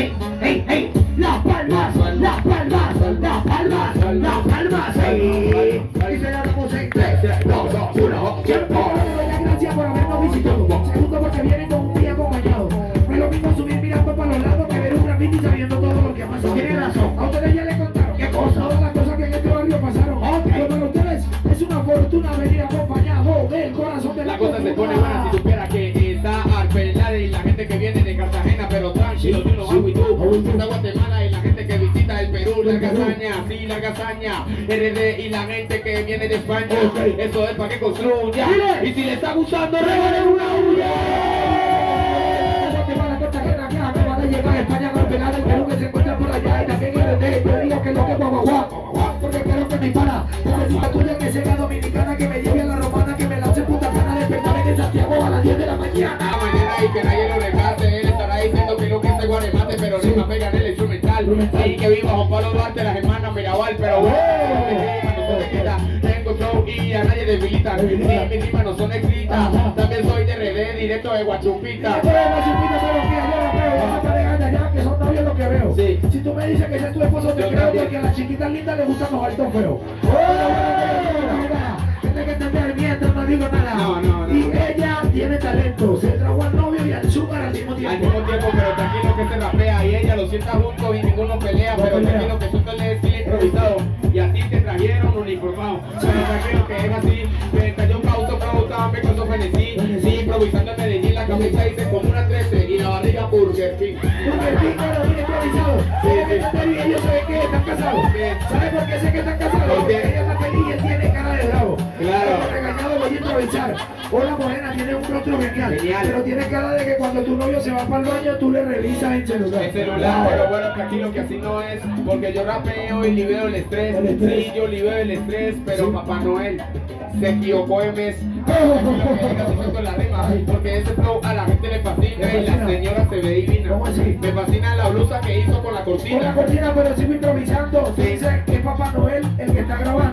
hey, hey, hey. Las palmas, las palmas, las palmas, las palmas, hey. Y se la damos en 3, 2, 1, tiempo. Gracias por habernos visitado. Segundo porque vienen con un día acompañado. No es lo mismo subir mirando para los lados que ver un graffiti sabiendo todo lo que ha pasado. Tiene razón. A ustedes ya les contaron qué cosa, todas las cosas que en este barrio pasaron. Pero para ustedes es una fortuna venir acompañado del corazón de la La cosa se pone buena si supiera que está Arbelade y la gente que viene de Cartagena, pero tranquilo, no. Está Guatemala y la gente que visita el Perú, la casaña, sí, la casaña, RD y la gente que viene de España. Eso es para que construya. Y si le está gustando, regalen una huya. Guatemala, Cartagena, que acaba de llegar a España golpeada el Perú que se encuentra por allá y también RD. Yo digo que lo que es guaguaguá, porque quiero que me para. Necesito tuya que sea dominicana, que me lleve a la romana, que me lance puta cana de despertar en Santiago a las 10 de la mañana. La mañana y que nadie lo regate, Y que viva Juan Pablo Duarte, las hermanas Mirabal, pero bueno. Tengo show y a nadie debilita. Sí, mis rimas no son escritas. También soy de RD, directo de Guachupita. Sí. Si tú me dices que ese es tu esposo, te creo porque a las chiquitas lindas les gustan los altos feos. Tienes que entender mientras no digo nada. No, no, no. Y ella tiene talento, se trajo al novio y al súper al mismo Al tiempo. mismo tiempo, pero tranquilo que se rapea y ella lo sienta juntos y No tranquilo que suelto el estilo improvisado y a ti te trajeron uniformado. Pero tranquilo que es así, me cayó causa, causa, me causó frenesí. Sí, improvisando en Medellín, la camisa dice como una 13 y la barriga Burger King. Porque el dinero viene improvisado. Entender y ellos saben que están casados. Bien. ¿Sabes por qué sé que están casados? Porque ella es la feliz y él tiene cara de bravo. Claro. Regañado voy a improvisar. Hola morena, tiene un rostro genial. Genial. Pero tiene cara de que cuando tu novio se va para el baño, tú le revisas el celular. El celular, pero bueno, tranquilo que así no es, porque yo rapeo y libero el estrés. El estrés. Sí, yo libero el estrés, pero Sí. Papá Noel se equivocó en mes. La rima, porque ese flow a la gente le fascina y la señora se ve divina. ¿Cómo así? Me fascina la blusa que hizo con la Con la cortina. cortina, pero sigo improvisando. Sí.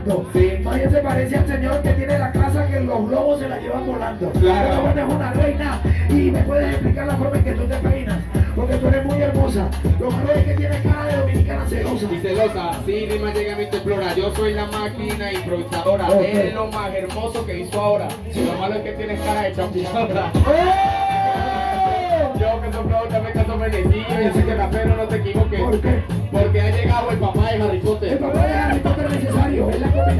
Grabando. Sí. Nadie se parece al señor que tiene la casa que los globos se la llevan volando. Claro. Pero bueno, es una reina. Y me puedes explicar la forma en que tú te peinas. Porque tú eres muy hermosa. Lo malo es que tienes cara de dominicana celosa. Y celosa, sí, rima llega a mi explora. Yo soy la máquina improvisadora. Ok. Es lo más hermoso que hizo ahora. Lo malo es que tienes cara de champiñadora. ¡Oh! Yo que soy también que soy bendecido. Yo sé que rapero no te equivoques. ¿Por qué? Porque ha llegado el papá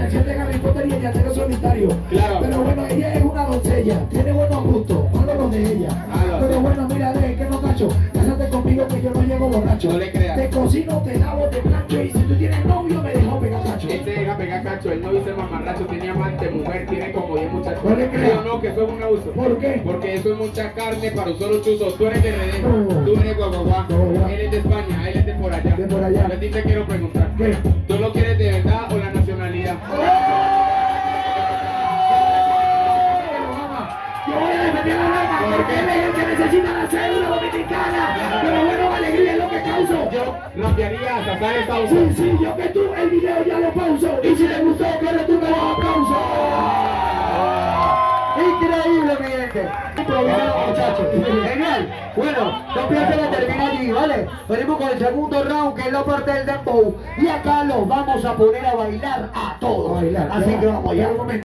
combinación de Harry Potter y el llanero solitario. Claro. Pero bueno, ella es una doncella, tiene buenos gustos, malo los de ella. Malo. Pero bueno, mira, de que no cacho, cásate conmigo que yo no llego borracho. No le creas. Te cocino, te lavo, te plancho y si tú tienes novio me dejo pegar cacho. Este deja pegar cacho, él no dice mamarracho, tiene amante, mujer, tiene como 10 muchachos. No le creas. ¿Sí o no? Que eso es un abuso. ¿Por qué? Porque eso es mucha carne para un solo chuzo. Tú eres de RD, No. tú eres guaguaguá, Guaguaguá. él es de España, él es de por allá. De por allá. Yo a ti te quiero preguntar, ¿Qué? ¿tú lo quieres la rama porque él es el que necesita la cédula dominicana. Pero bueno, alegría es lo que causo. Yo rapearía hasta saber esta Sí, sí, yo que tú el video ya lo pauso. Y si le gustó, que tú me lo aplauso. Increíble, mi gente. Improvisado, muchachos. Genial. Bueno, no piensen que termina allí, ¿vale? Venimos con el segundo round, que es la parte del dembow. Y acá los vamos a poner a bailar a todos. A bailar, Así que va, vamos allá.